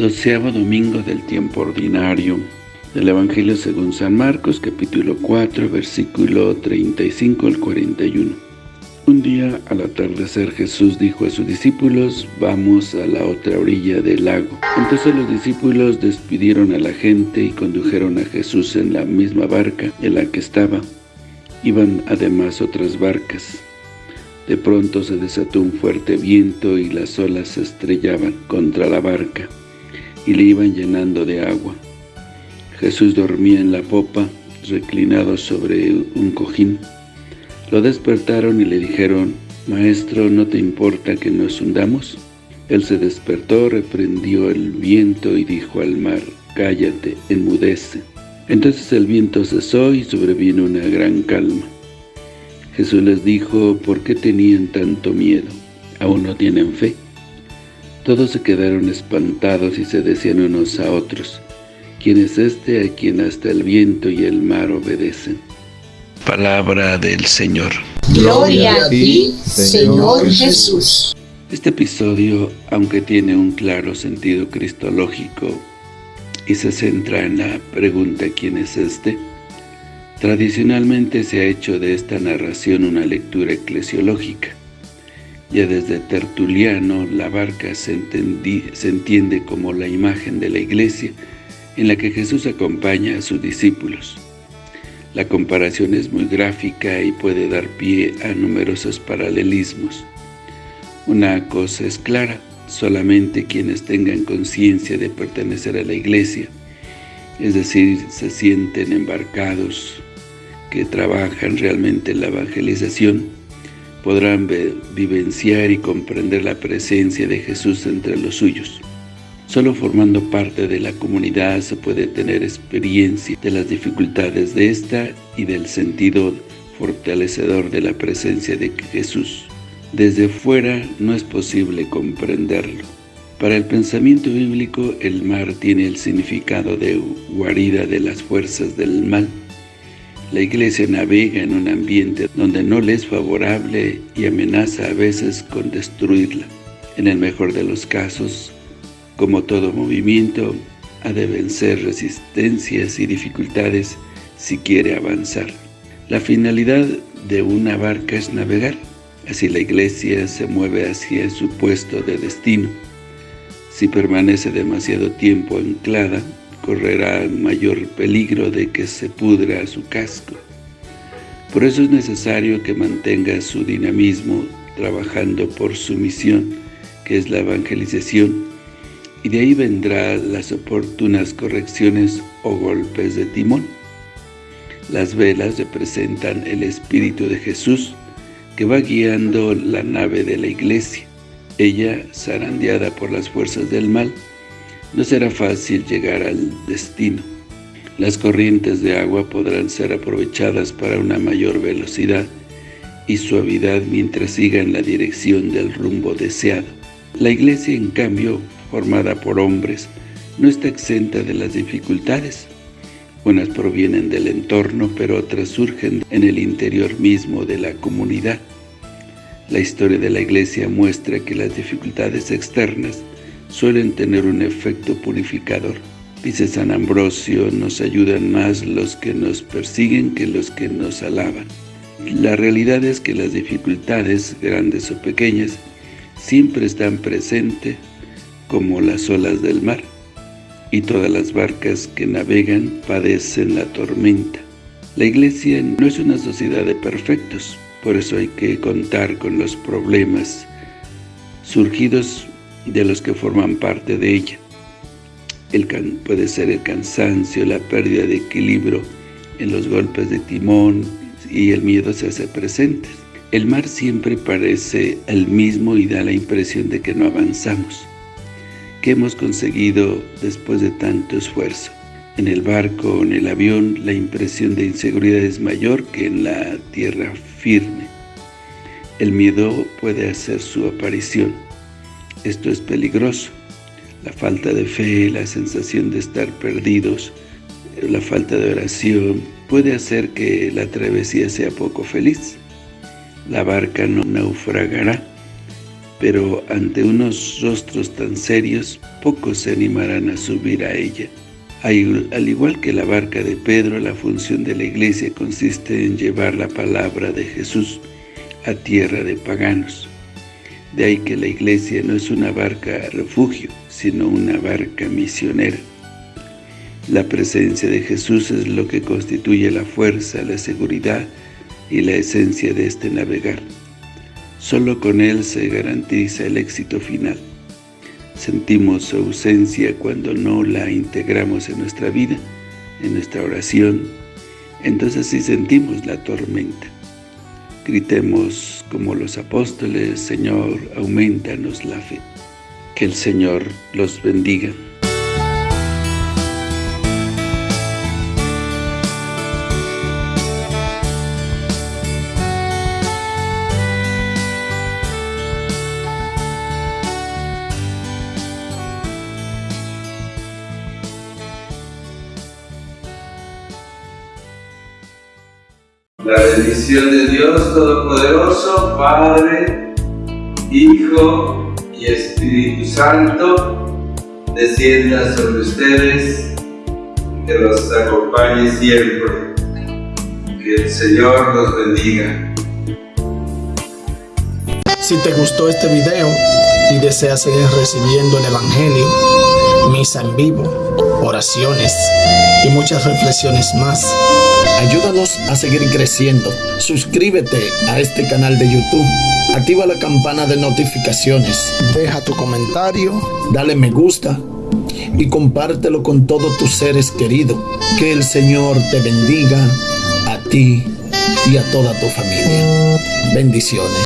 Doceavo domingo del tiempo ordinario del Evangelio según San Marcos, capítulo 4, versículo 35 al 41. Un día, al atardecer, Jesús dijo a sus discípulos, vamos a la otra orilla del lago. Entonces los discípulos despidieron a la gente y condujeron a Jesús en la misma barca en la que estaba. Iban además otras barcas. De pronto se desató un fuerte viento y las olas se estrellaban contra la barca y le iban llenando de agua. Jesús dormía en la popa, reclinado sobre un cojín. Lo despertaron y le dijeron, Maestro, ¿no te importa que nos hundamos? Él se despertó, reprendió el viento y dijo al mar, Cállate, enmudece. Entonces el viento cesó y sobrevino una gran calma. Jesús les dijo, ¿por qué tenían tanto miedo? ¿Aún no tienen fe? Todos se quedaron espantados y se decían unos a otros, ¿quién es este a quien hasta el viento y el mar obedecen? Palabra del Señor. Gloria a ti, Señor Jesús. Este episodio, aunque tiene un claro sentido cristológico y se centra en la pregunta ¿quién es este?, tradicionalmente se ha hecho de esta narración una lectura eclesiológica. Ya desde Tertuliano, la barca se, se, entiende como la imagen de la iglesia en la que Jesús acompaña a sus discípulos. La comparación es muy gráfica y puede dar pie a numerosos paralelismos. Una cosa es clara, solamente quienes tengan conciencia de pertenecer a la iglesia, es decir, se sienten embarcados, que trabajan realmente en la evangelización, podrán vivenciar y comprender la presencia de Jesús entre los suyos. Solo formando parte de la comunidad se puede tener experiencia de las dificultades de esta y del sentido fortalecedor de la presencia de Jesús. Desde fuera no es posible comprenderlo. Para el pensamiento bíblico, el mar tiene el significado de guarida de las fuerzas del mal, la iglesia navega en un ambiente donde no le es favorable y amenaza a veces con destruirla. En el mejor de los casos, como todo movimiento, ha de vencer resistencias y dificultades si quiere avanzar. La finalidad de una barca es navegar, así la iglesia se mueve hacia su puesto de destino. Si permanece demasiado tiempo anclada, correrá mayor peligro de que se pudra su casco. Por eso es necesario que mantenga su dinamismo trabajando por su misión, que es la evangelización, y de ahí vendrán las oportunas correcciones o golpes de timón. Las velas representan el Espíritu de Jesús, que va guiando la nave de la iglesia, ella zarandeada por las fuerzas del mal, no será fácil llegar al destino. Las corrientes de agua podrán ser aprovechadas para una mayor velocidad y suavidad mientras siga en la dirección del rumbo deseado. La iglesia, en cambio, formada por hombres, no está exenta de las dificultades. Unas provienen del entorno, pero otras surgen en el interior mismo de la comunidad. La historia de la iglesia muestra que las dificultades externas suelen tener un efecto purificador. Dice San Ambrosio, nos ayudan más los que nos persiguen que los que nos alaban. La realidad es que las dificultades, grandes o pequeñas, siempre están presentes como las olas del mar, y todas las barcas que navegan padecen la tormenta. La Iglesia no es una sociedad de perfectos, por eso hay que contar con los problemas surgidos de los que forman parte de ella. El puede ser el cansancio, la pérdida de equilibrio en los golpes de timón y el miedo se hace presente. El mar siempre parece el mismo y da la impresión de que no avanzamos. ¿Qué hemos conseguido después de tanto esfuerzo? En el barco o en el avión la impresión de inseguridad es mayor que en la tierra firme. El miedo puede hacer su aparición esto es peligroso. La falta de fe, la sensación de estar perdidos, la falta de oración, puede hacer que la travesía sea poco feliz. La barca no naufragará, pero ante unos rostros tan serios, pocos se animarán a subir a ella. Al igual que la barca de Pedro, la función de la iglesia consiste en llevar la palabra de Jesús a tierra de paganos. De ahí que la iglesia no es una barca refugio, sino una barca misionera. La presencia de Jesús es lo que constituye la fuerza, la seguridad y la esencia de este navegar. Solo con Él se garantiza el éxito final. Sentimos su ausencia cuando no la integramos en nuestra vida, en nuestra oración, entonces sí sentimos la tormenta. Gritemos como los apóstoles, Señor, aumentanos la fe. Que el Señor los bendiga. La bendición de Dios Todopoderoso, Padre, Hijo y Espíritu Santo, descienda sobre ustedes, que los acompañe siempre. Que el Señor los bendiga. Si te gustó este video y deseas seguir recibiendo el Evangelio, misa en vivo, oraciones y muchas reflexiones más, Ayúdanos a seguir creciendo. Suscríbete a este canal de YouTube. Activa la campana de notificaciones. Deja tu comentario. Dale me gusta. Y compártelo con todos tus seres queridos. Que el Señor te bendiga a ti y a toda tu familia. Bendiciones.